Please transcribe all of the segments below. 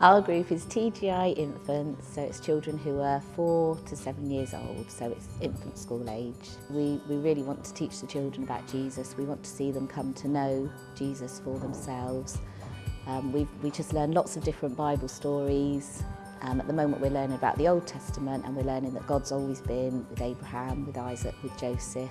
Our group is TGI infants, so it's children who are four to seven years old, so it's infant school age. We, we really want to teach the children about Jesus. We want to see them come to know Jesus for themselves. Um, we we just learn lots of different Bible stories. Um, at the moment we're learning about the Old Testament and we're learning that God's always been with Abraham, with Isaac, with Joseph.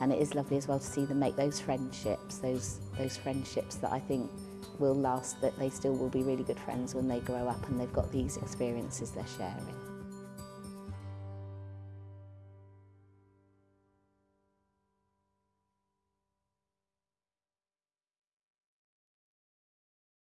And it is lovely as well to see them make those friendships, those, those friendships that I think will last, that they still will be really good friends when they grow up and they've got these experiences they're sharing.